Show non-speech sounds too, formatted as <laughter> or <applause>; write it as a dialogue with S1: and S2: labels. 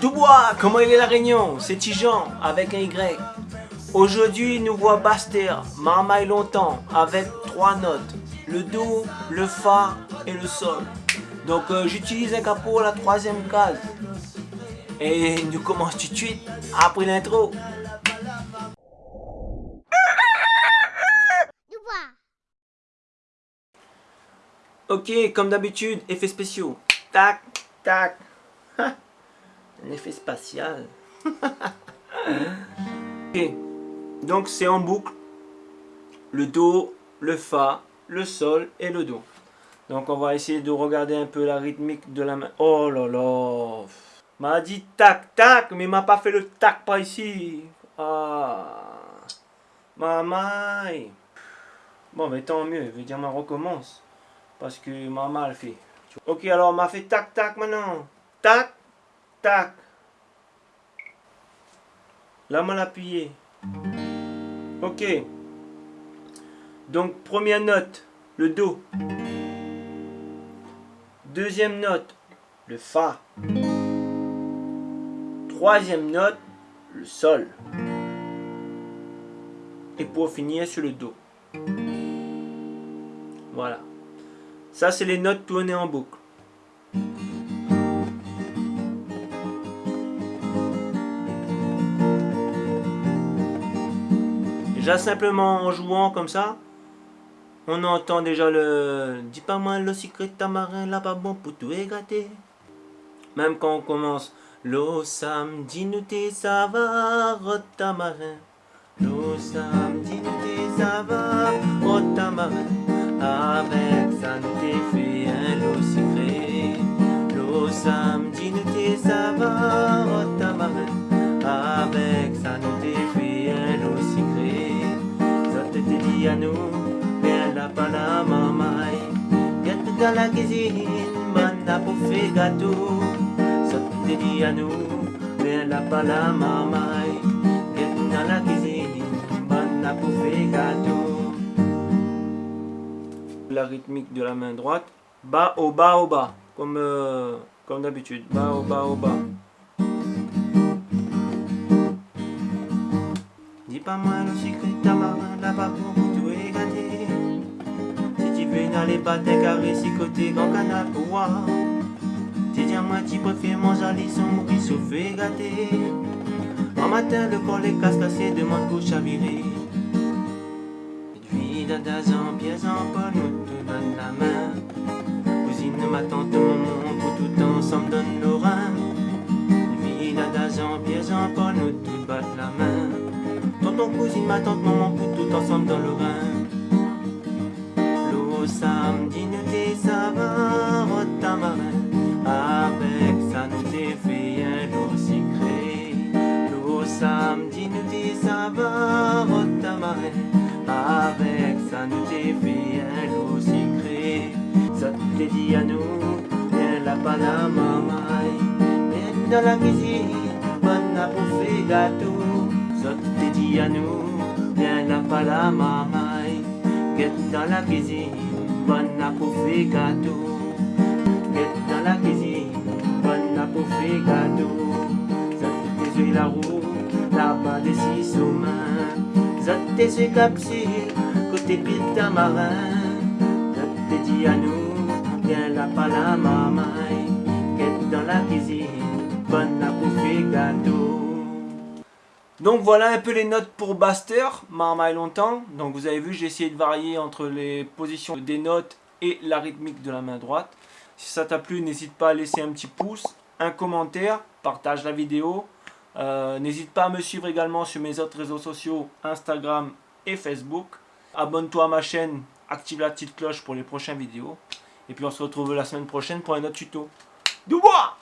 S1: Dubois, comment il est la réunion? C'est Tijan avec un Y. Aujourd'hui, nous voit Baster, marmaille longtemps, avec trois notes. Le Do, le Fa et le Sol. Donc euh, j'utilise un capot la troisième case. Et nous commençons tout de suite après l'intro. Ok, comme d'habitude, effets spéciaux. Tac, tac. <laughs> Un effet spatial. <laughs> ok, donc c'est en boucle. Le Do, le Fa, le Sol et le Do. Donc on va essayer de regarder un peu la rythmique de la main. Oh là là M'a dit tac tac, mais m'a pas fait le tac par ici. Ah Maman Bon mais tant mieux, veut dire ma recommence. Parce que maman le fait. Ok, alors m'a fait tac tac maintenant. Tac, tac. Là, m'a appuyé. Ok. Donc, première note, le Do. Deuxième note, le Fa. Troisième note, le Sol. Et pour finir sur le Do. Voilà. Ça, c'est les notes tournées en boucle. Simplement en jouant comme ça, on entend déjà le « Dis pas moi le secret tamarin, là pas bon pour tout égater ». Même quand on commence « L'eau samedi nous ça va, tamarin ». L'eau samedi nous ça va, tamarin. Avec ça pour faire gâteau Ça te dit à nous Viens là pas la mamaille Viens dans la cuisine Banda pour faire gâteau la rythmique de la main droite. Bas au bas au bas, comme, euh, comme d'habitude. Bas au bas au bas. Dis pas moi le secret tu veux n'aller pas tes carrés si côté grand canal pour voir. Tu dis à moi tu préfères manger les sons mourir sauf gâté. En matin le corps les casse cassé demande pour chavirer. Dadas en pièces en Paul nous tout donne la main. Cousine, ma tante, maman, pour tout ensemble donne nos reins. Vie dadas en pièces en Paul nous tout battent la main. Tonton, cousine, ma tante, maman, pour tout ensemble dans le rein. Samedi nous va, tamarin. Avec ça nous fait un lot secret. L'eau samedi nous va, tamarin. Avec ça nous t'est fait un lot secret Ça t'est dit à nous, viens la la mamaille Viens dans la cuisine, bonne à bouffer gâteau Ça t'est dit à nous, viens la la mamaille Viens dans la cuisine, bonne à bouffer gâteau Viens dans la cuisine, bonne à gâteau Ça t'est dit la roue, là-bas des six aux mains Zotte ses capsules, côté pita marin. Zotte dit à nous, viens là pas la mamaille. Quête dans la cuisine, bonne à bouffer gâteau. Donc voilà un peu les notes pour Baster, marmaille longtemps. Donc vous avez vu, j'ai essayé de varier entre les positions des notes et la rythmique de la main droite. Si ça t'a plu, n'hésite pas à laisser un petit pouce, un commentaire, partage la vidéo. Euh, n'hésite pas à me suivre également sur mes autres réseaux sociaux, Instagram et Facebook. Abonne-toi à ma chaîne, active la petite cloche pour les prochaines vidéos. Et puis on se retrouve la semaine prochaine pour un autre tuto. Dubois